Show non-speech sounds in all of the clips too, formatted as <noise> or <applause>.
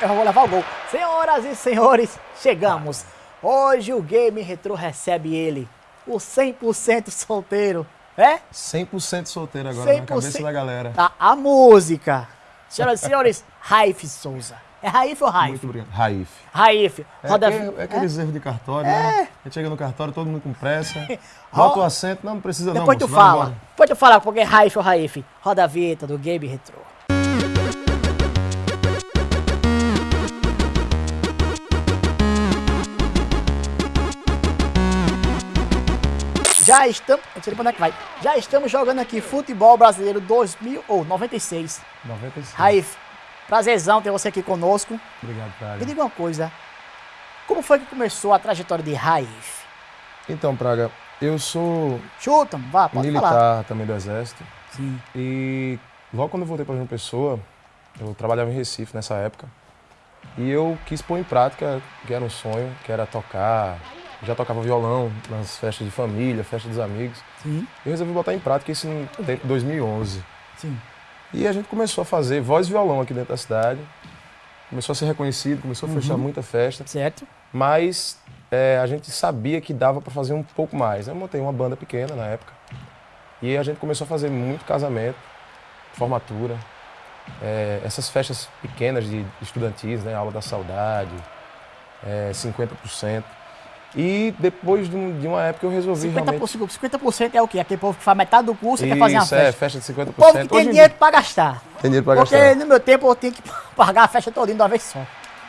Eu vou levar o gol. Senhoras e senhores, chegamos. Hoje o Game Retro recebe ele, o 100% solteiro. É? 100% solteiro agora 100%. na cabeça da galera. Tá, a música. Senhoras e senhores, Raif Souza. É Raif ou Raif? Muito obrigado. Raif. Raif. Roda... É, é, é aqueles é? erros de cartório, né? é. né? A gente chega no cartório, todo mundo com pressa. <laughs> Bota o assento. Não, não precisa Depois não, tu fala. Depois tu fala porque é Raif ou Raif. Roda a vinheta do Game Retro. Já estamos. Não sei onde é que vai. Já estamos jogando aqui futebol brasileiro 2000 ou 96. 96. Raif, prazerzão ter você aqui conosco. Obrigado, Praga. Me diga uma coisa. Como foi que começou a trajetória de Raif? Então, Praga, eu sou. Chuta, vá, pode militar falar. também do Exército. Sim. E logo quando eu voltei para João Pessoa, eu trabalhava em Recife nessa época. E eu quis pôr em prática que era um sonho, que era tocar, já tocava violão nas festas de família, festas dos amigos. Sim. Eu resolvi botar em prática isso em 2011. Sim. E a gente começou a fazer voz e violão aqui dentro da cidade. Começou a ser reconhecido, começou a fechar uhum. muita festa. Certo. Mas é, a gente sabia que dava para fazer um pouco mais. Eu montei uma banda pequena na época. E a gente começou a fazer muito casamento, formatura, é, essas festas pequenas de estudantis, né? Aula da saudade, é, 50%. E depois de, um, uma época eu resolvi 50%, realmente... 50% é o quê? Aquele povo que faz metade do curso e quer fazer uma festa. é, festa de 50%. O povo que tem Hoje dinheiro para gastar. Tem dinheiro para gastar. Porque no meu tempo eu tinha que <laughs> pagar a festa toda de uma vez só.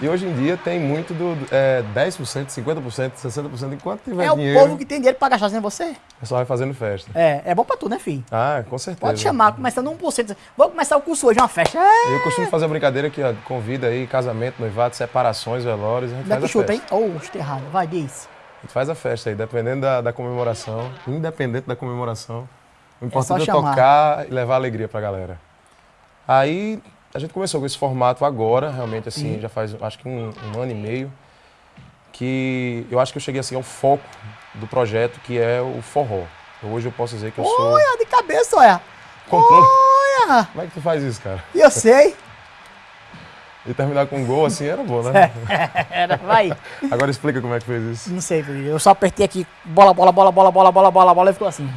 E hoje em dia tem muito do é, 10%, 50%, 60%, enquanto tiver é dinheiro... É o povo que tem dinheiro para gastar, sem você. É só vai fazendo festa. É, é bom para tu, né, filho? Ah, com certeza. Pode chamar, começando 1%. Vou começar o curso hoje, uma festa. É. Eu costumo fazer a brincadeira que convida aí casamento, noivado, separações, velórios, a gente Daqui faz a chuta, festa. hein? Oh, errado. Vai, diz. A gente faz a festa aí, dependendo da, da comemoração, independente da comemoração. O importante é, é tocar e levar alegria pra galera. Aí a gente começou com esse formato agora, realmente assim, Sim. já faz acho que um, um, ano e meio, que eu acho que eu cheguei assim ao foco do projeto, que é o forró. Hoje eu posso dizer que eu sou... Olha, de cabeça, olha! Controle... Olha! Como é que tu faz isso, cara? Eu sei! E terminar com um gol assim era bom, né? <laughs> era, vai. Agora explica como é que fez isso. Não sei, eu só apertei aqui, bola, bola, bola, bola, bola, bola, bola, bola, e ficou assim.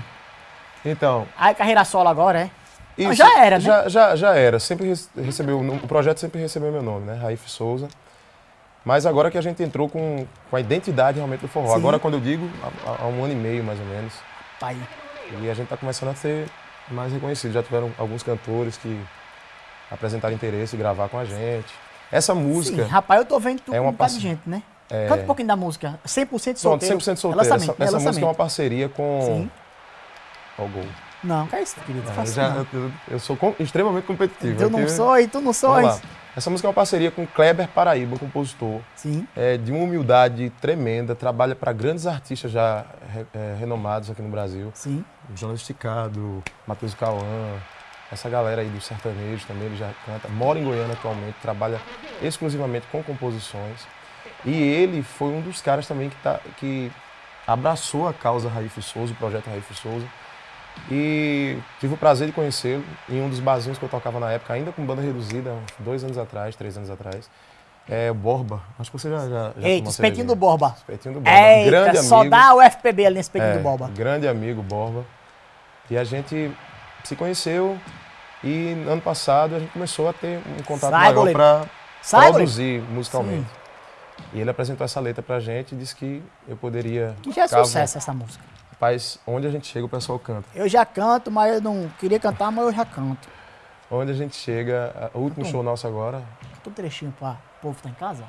Então. Aí carreira solo agora, é? Isso, já era, né? Já, já, já era. Sempre recebeu, o projeto sempre recebeu meu nome, né? Raif Souza. Mas agora que a gente entrou com, com a identidade realmente do forró. Sim. Agora, quando eu digo, há, há, um ano e meio, mais ou menos. Tá aí. E a gente está começando a ser mais reconhecido. Já tiveram alguns cantores que apresentar interesse em gravar com a gente. Essa música. Sim, rapaz, eu tô vendo tu é uma par... de gente, né? É... Canta um pouquinho da música. 100% solteiro. Pronto, 100% solteiro. essa, essa música é uma parceria com. Sim. Qual gol? Não, que é isso, querido. Não, eu, já, eu, eu, sou com, extremamente competitivo. Eu não sou e tu não sou. Essa música é uma parceria com Kleber Paraíba, um compositor. Sim. É, de uma humildade tremenda, trabalha para grandes artistas já é, renomados aqui no Brasil. Sim. Jonas Esticado, Matheus Cauã, essa galera aí do sertanejo também, ele já canta. Mora em Goiânia atualmente, trabalha exclusivamente com composições. E ele foi um dos caras também que, tá, que abraçou a causa Raif Souza, o projeto Raif Souza. E tive o prazer de conhecê-lo em um dos barzinhos que eu tocava na época, ainda com banda reduzida, dois anos atrás, três anos atrás. É Borba. Acho que você já. já, já Eita, espetinho do Borba. Espetinho do Borba. Eita, grande só amigo. dá o FPB ali nesse espetinho é, do Borba. Grande amigo, Borba. E a gente se conheceu e ano passado a gente começou a ter um contato Sai, maior para produzir musicalmente. Sim. E ele apresentou essa letra pra gente e disse que eu poderia. Que já é sucesso essa música. Rapaz, onde a gente chega o pessoal canta. Eu já canto, mas eu não queria cantar, mas eu já canto. Onde a gente chega, o último show nosso agora. Canta um trechinho para o povo que tá em casa.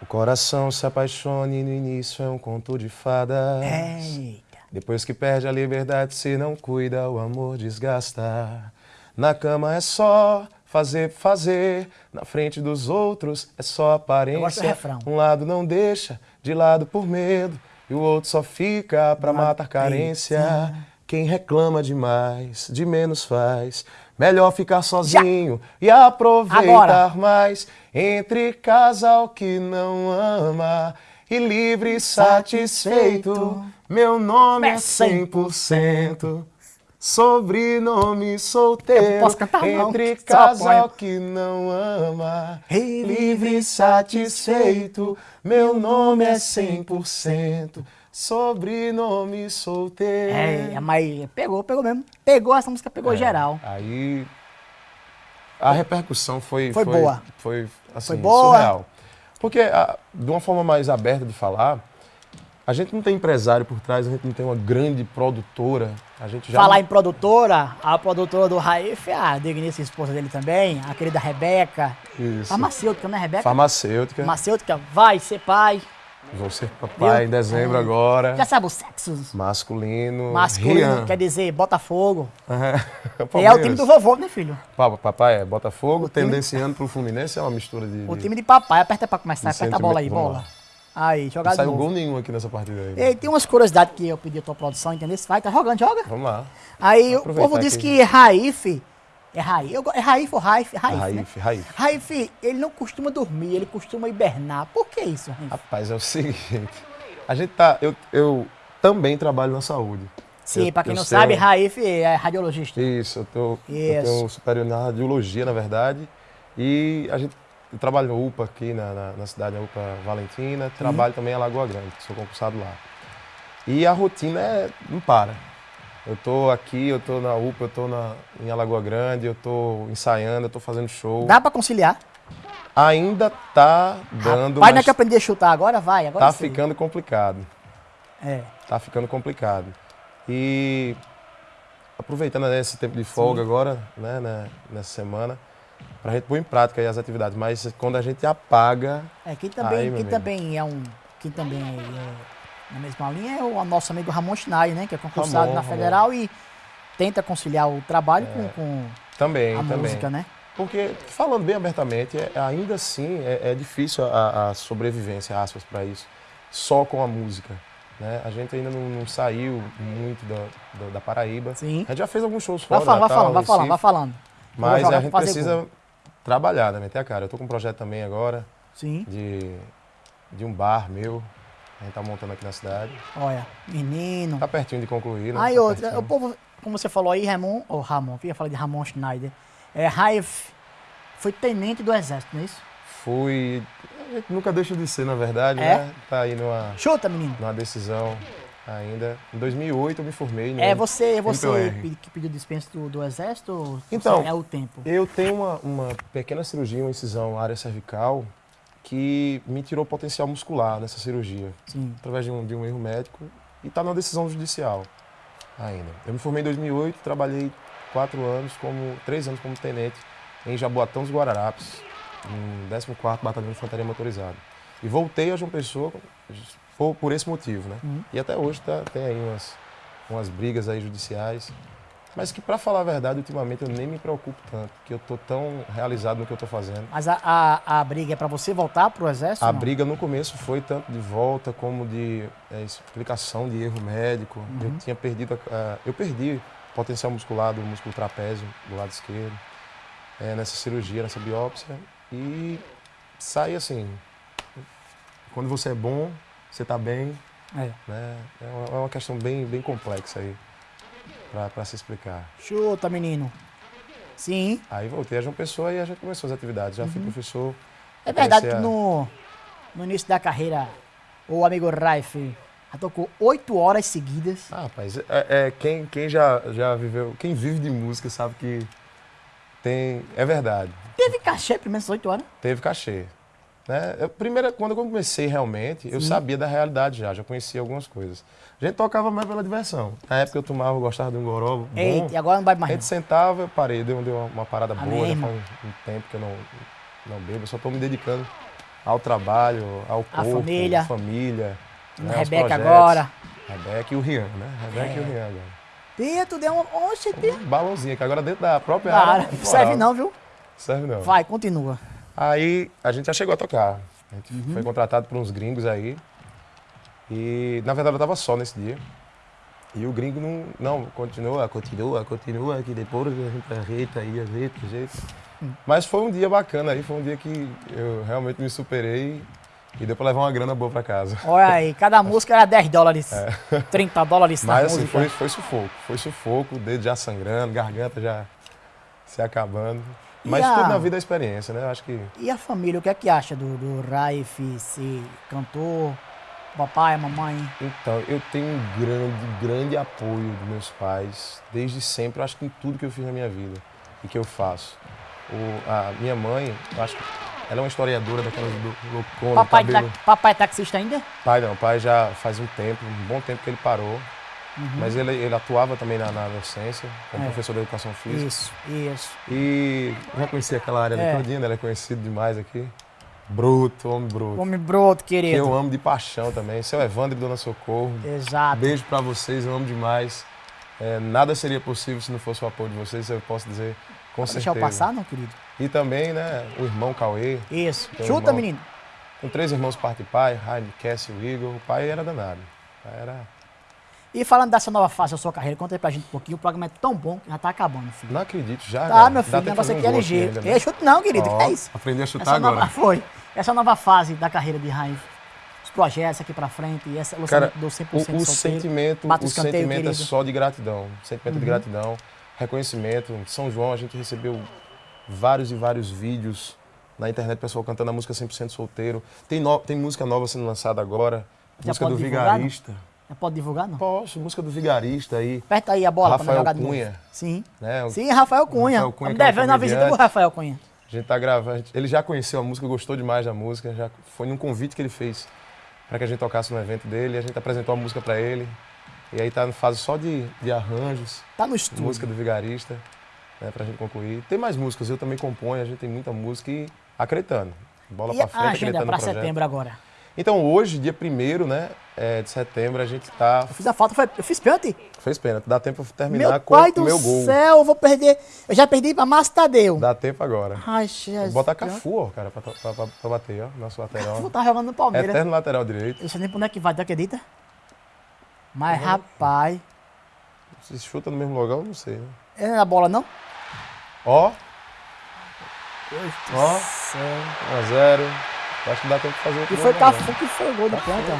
O coração se apaixone no início é um conto de fadas. Eita. Depois que perde a liberdade, se não cuida, o amor desgasta. Na cama é só fazer, fazer. Na frente dos outros é só aparência. Um lado não deixa, de lado por medo. E o outro só fica pra matar carência. Quem reclama demais, de menos faz. Melhor ficar sozinho Já. e aproveitar Agora. mais. Entre casal que não ama e livre e satisfeito. Meu nome é 100%. Sobrenome solteiro, posso cantar, entre casal que não ama, livre e satisfeito, meu nome é 100%, sobrenome solteiro. É, mas pegou, pegou mesmo. Pegou, essa música pegou é, geral. Aí a repercussão foi, foi, foi boa. Foi, assim, foi boa. surreal. Porque, a, de uma forma mais aberta de falar, a gente não tem empresário por trás, a gente não tem uma grande produtora. A gente já Falar em produtora, a produtora do Raif, a digníssima esposa dele também, a querida Rebeca. Isso. Farmacêutica, né, Rebeca? Farmacêutica. Farmacêutica, vai ser pai. Vou ser papai em dezembro é. agora. Já sabe o sexo? Masculino. Masculino, Rian. quer dizer Botafogo. É, <laughs> é o time do vovô, né, filho? Papai é Botafogo, o tendenciando time... pro Fluminense é uma mistura de... O time de papai, aperta pra começar, aperta a bola aí, bola. Aí, jogar Não saiu gol nenhum aqui nessa partida aí. Né? E tem umas curiosidades que eu pedi a tua produção, entendeu? Vai, tá jogando, joga. Vamos lá. Aí o povo disse que Raif, é Raif, é Raif ou Raif? Raif, Raif, né? Raif. Raif, ele não costuma dormir, ele costuma hibernar. Por que isso, Raif? Rapaz, é o seguinte, a gente tá, eu, eu também trabalho na saúde. Sim, para quem não sabe, Raif é radiologista. Isso, eu, tô, isso. eu tenho superior na radiologia, na verdade, e a gente eu trabalho no UPA aqui na, na, na cidade, na UPA Valentina. Trabalho uhum. também em Lagoa Grande, sou concursado lá. E a rotina é, não para. Eu tô aqui, eu tô na UPA, eu tô na, em Alagoa Grande, eu tô ensaiando, eu tô fazendo show. Dá para conciliar? Ainda tá dando. Vai, não é que aprender a chutar agora? Vai, agora Tá sim. ficando complicado. É. Tá ficando complicado. E aproveitando né, esse tempo de folga sim. agora, né, né, nessa semana, para a gente pôr em prática as atividades. Mas quando a gente apaga. É, quem também, aí, quem também é um. Quem também é, na mesma linha é o nosso amigo Ramon Schneider, né? Que é concursado Ramon, na Federal Ramon. e tenta conciliar o trabalho é, com, com também, a também. música, né? Porque, falando bem abertamente, é, ainda assim é, é difícil a, a, sobrevivência, aspas, para isso, só com a música. Né? A gente ainda não, não saiu muito da, da, da, Paraíba. Sim. A gente já fez alguns shows fora. Vai falando, vai falando, vai falando, vai falando. Mas a gente precisa trabalhar, né? Meter a cara. Eu tô com um projeto também agora. Sim. De, de um bar meu. A gente tá montando aqui na cidade. Olha, menino. Tá pertinho de concluir, né? Aí tá outra, pertinho. o povo, como você falou aí, Ramon, ou oh, Ramon, eu ia falar de Ramon Schneider. É, Raif foi tenente do exército, não é isso? Fui. Nunca deixa de ser, na verdade, é? né? Tá aí numa. Chuta, menino. Numa decisão ainda. Em 2008 eu me formei. É você, é você que pediu dispensa do, do exército? Então, é o tempo? Eu tenho uma, uma pequena cirurgia, uma incisão área cervical, que me tirou potencial muscular nessa cirurgia. Sim. Através de um, de um erro médico. E está na decisão judicial ainda. Eu me formei em 2008, trabalhei quatro anos, como três anos como tenente em Jaboatão dos Guararapes, no 14º Batalhão de Infantaria Motorizada. E voltei a João Pessoa por, por esse motivo, né? Uhum. E até hoje tá, tem aí umas, umas brigas aí judiciais, mas que para falar a verdade, ultimamente eu nem me preocupo tanto, que eu tô tão realizado no que eu tô fazendo. Mas a, a, a briga é para você voltar para o exército? A não? briga no começo foi tanto de volta como de é, explicação de erro médico. Uhum. Eu tinha perdido, a, eu perdi potencial muscular do músculo trapézio do lado esquerdo é, nessa cirurgia, nessa biópsia e sai assim. Quando você é bom, você está bem. É. Né? É uma questão bem, bem complexa aí para se explicar. Chuta, menino. Sim. Aí voltei a João Pessoa e a gente começou as atividades. Já uhum. fui professor. É verdade que a... no, no início da carreira, o amigo Raif já tocou oito horas seguidas. Ah, rapaz, é, é, quem, quem já, já viveu, quem vive de música sabe que tem. É verdade. Teve cachê primeiras oito horas? Teve cachê. Né? Eu, primeiro, quando eu comecei realmente, Sim. eu sabia da realidade já, já conhecia algumas coisas. A gente tocava mais pela diversão. Na época eu tomava, eu gostava de um goró. Eita, e agora não vai mais. A gente sentava, eu parei, deu, deu uma, uma parada boa, já faz um, um, tempo que eu não, não bebo, eu só estou me dedicando ao trabalho, ao a corpo, família. à família. Né, Rebeca agora. Rebeca e o Rian, né? Rebeca é. e o Rian agora. Tu deu uma. Oxe. Um balãozinho, que agora dentro da própria Cara, área. Serve não, viu? Serve não. Vai, continua. Aí a gente já chegou a tocar. A gente uhum. foi contratado por uns gringos aí. E na verdade eu tava só nesse dia. E o gringo não, não, continua, continua, continua, que depois a gente ajeita aí, ajeita, ajeita. Hum. Mas foi um dia bacana aí, foi um dia que eu realmente me superei E deu pra levar uma grana boa pra casa. Olha aí, cada <laughs> música era 10 dólares, é. 30 dólares Mas assim, foi, foi sufoco. Foi sufoco, dedo já sangrando, garganta já se acabando. Mas a... tudo na vida é experiência, né? Eu acho que... E a família, o que é que acha do, do Raif ser cantor, papai, mamãe? Então, eu tenho um grande, grande apoio dos meus pais, desde sempre, eu acho que em tudo que eu fiz na minha vida e que eu faço. O, a minha mãe, eu acho que ela é uma historiadora daquelas do loucona, papai, cabelo... tá, papai é taxista ainda? Pai não, pai já faz um tempo, um bom tempo que ele parou. Uhum. Mas ele, ele atuava também na, na docência, como é. professor de educação física. Isso, isso. E já conheci aquela área é. todinha, né? ele é conhecido demais aqui. Bruto, homem bruto. Homem bruto, querido. Que eu amo de paixão também. Seu Evandro e Dona Socorro. Exato. Beijo pra vocês, eu amo demais. É, nada seria possível se não fosse o apoio de vocês, eu posso dizer com Pode certeza. Deixar eu passar, não, querido? E também, né, o irmão Cauê. Isso. Chuta, irmão, menino. Com três irmãos parte e pai, Jaime, Cassie e Igor. O pai era danado. Era... E falando dessa nova fase da sua carreira, conta aí pra gente um pouquinho. O programa é tão bom que já tá acabando, filho. Não acredito, já. Tá, meu filho, o negócio aqui é ligeiro. Um chute não, querido. Oh, que é isso? Aprendi a chutar essa agora. Nova, foi. Essa nova fase da carreira de Raif os projetos aqui para frente, e essa Cara, do 100% o, o solteiro, sentimento, o sentimento é só de gratidão, sentimento uhum. de gratidão, reconhecimento. São João a gente recebeu vários e vários vídeos na internet, pessoal cantando a música 100% solteiro. Tem, no, tem música nova sendo lançada agora, Já música do divulgar, Vigarista. Não? Pode divulgar, não? Posso, música do Vigarista aí. Aperta aí a bola Rafael pra jogar Cunha. Sim. Né? Sim, Rafael Cunha. Rafael Cunha Estamos devendo é a visita pro Rafael Cunha. A gente tá gravando. Ele já conheceu a música, gostou demais da música. Já foi num convite que ele fez para que a gente tocasse no evento dele. A gente apresentou a música para ele. E aí tá na fase só de, de arranjos. Tá no estúdio. Música do Vigarista né, pra gente concluir. Tem mais músicas, eu também componho, a gente tem muita música e acreditando. Bola e pra frente, a agenda para setembro agora? Então hoje, dia 1 né, é, de setembro, a gente tá... Eu fiz a falta, foi, eu fiz pênalti? Fez pênalti, dá tempo pra terminar meu com o meu gol. Meu céu, eu vou perder, eu já perdi pra Márcio Tadeu. Dá tempo agora. Ai, Jesus. Bota Cafu, ó, cara, pra, pra, pra, pra bater, ó, nosso lateral. Cafu tá jogando no Palmeiras. Eterno lateral direito. Eu sei nem pra onde é que vai, tu acredita? Mas, uhum. rapaz... Se chuta no mesmo lugar, eu não sei, né? É na bola, não? Ó. Ó. 1x0. Acho que dá tempo de fazer o E foi Cafu que foi o gol da planta.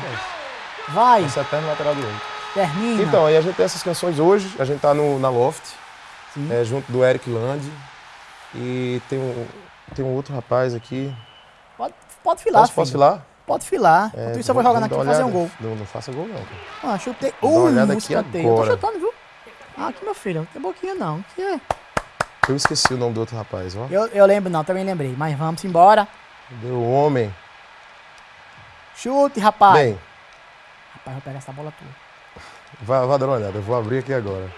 Vai. Esse é lateral direito. Termina. Então, aí a gente tem essas canções hoje. A gente tá no, na Loft. É, junto do Eric Land. E tem um, tem um outro rapaz aqui. Pode, pode filar, Posso, posso filar? Pode filar. É, Enquanto isso eu vou jogando aqui e fazer um gol. Não, não faça gol não, cara. Ah, chutei. Uh, uma olhada aqui agora. Eu tô chutando, viu? Ah, aqui, meu filho. Não tem boquinha não. Aqui é... Eu esqueci o nome do outro rapaz, ó. Eu, eu lembro não, também lembrei. Mas vamos embora. Deu homem. Chute, rapaz. Bem. Rapaz, vou pegar essa bola tua. Vai, vai dar uma olhada, eu vou abrir aqui agora.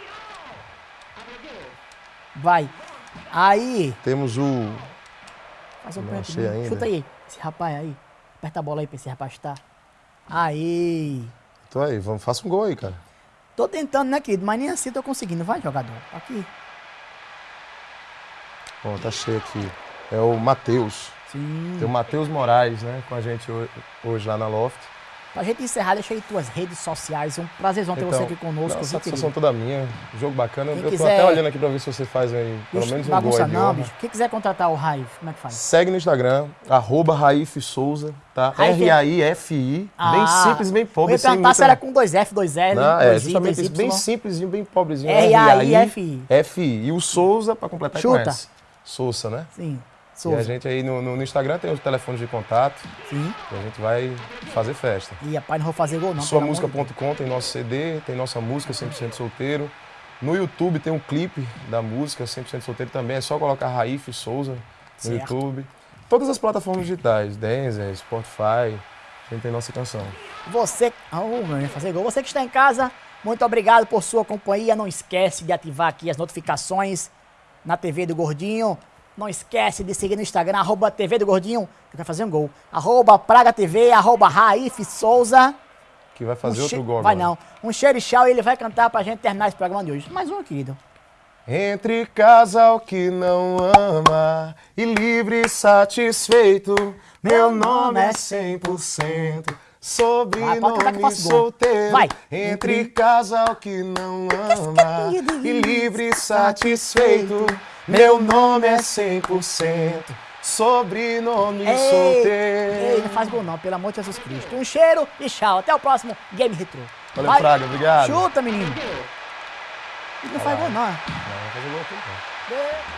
Vai. Aí. Temos o. Faz um Não achei ainda. Chuta aí. Esse rapaz aí. Aperta a bola aí pra esse rapaz estar. Aí. Tô aí, vamos, faça um gol aí, cara. Tô tentando, né, querido? Mas nem assim tô conseguindo. Vai, jogador. Aqui. Bom, tá cheio aqui. É o Matheus. Sim. Tem o Matheus Moraes, né, com a gente hoje lá na Loft. Pra gente encerrar, deixa aí tuas redes sociais. É um prazerzão ter então, você aqui conosco. Não, satisfação toda minha. Jogo bacana. Quem eu quiser, tô até olhando aqui pra ver se você faz aí pelo menos um gol aí não, bicho. Quem quiser contratar o Raif, como é que faz? Segue no Instagram, arroba Raif Souza, tá? R-A-I-F-I. Ah, bem simples, bem pobre. Eu ia perguntar se era com dois F, dois L, não, É, justamente isso. Bem simplesinho, bem pobrezinho. R-A-I-F-I. F-I. E o Souza, pra completar, Chuta. Conhece. Souza, né? Sim. Souza. E a gente aí no, no, Instagram tem os telefones de contato. Sim. E a gente vai fazer festa. E rapaz, não vou fazer gol não. Suamusica.com tem nosso CD, tem nossa música 100% solteiro. No YouTube tem um clipe da música 100% solteiro também. É só colocar Raif Souza no certo. YouTube. Todas as plataformas digitais, Denzer, Spotify, a gente tem nossa canção. Você, oh, meu, fazer gol. Você que está em casa, muito obrigado por sua companhia. Não esquece de ativar aqui as notificações na TV do Gordinho. Não esquece de seguir no Instagram, arroba TV do Gordinho, que vai fazer um gol. Arroba Praga TV, arroba Raif Souza. Que vai fazer um outro gol Vai não. Um cheiro e ele vai cantar pra gente terminar esse programa de hoje. Mais um, querido. Entre casal que não ama e livre e satisfeito, meu nome é 100%. Sobrenome vai, solteiro, vai. entre casal que não ama e livre e satisfeito. Meu nome é 100%, sobrenome ei, solteiro. Ei, não faz gol não, pelo amor de Jesus Cristo. Um cheiro e tchau. Até o próximo Game Retro. Valeu, Vai. Fraga, obrigado. Chuta, menino. Não faz gol não. Não, não faz gol aqui não.